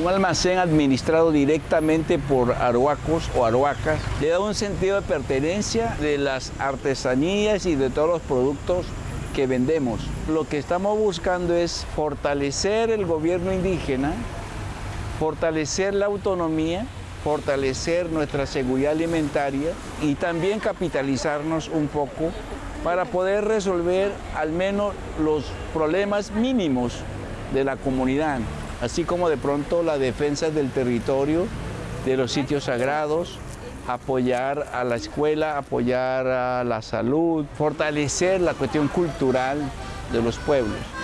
Un almacén administrado directamente por aruacos o aruacas le da un sentido de pertenencia de las artesanías y de todos los productos que vendemos. Lo que estamos buscando es fortalecer el gobierno indígena, fortalecer la autonomía, fortalecer nuestra seguridad alimentaria y también capitalizarnos un poco para poder resolver al menos los problemas mínimos de la comunidad, así como de pronto la defensa del territorio, de los sitios sagrados, apoyar a la escuela, apoyar a la salud, fortalecer la cuestión cultural de los pueblos.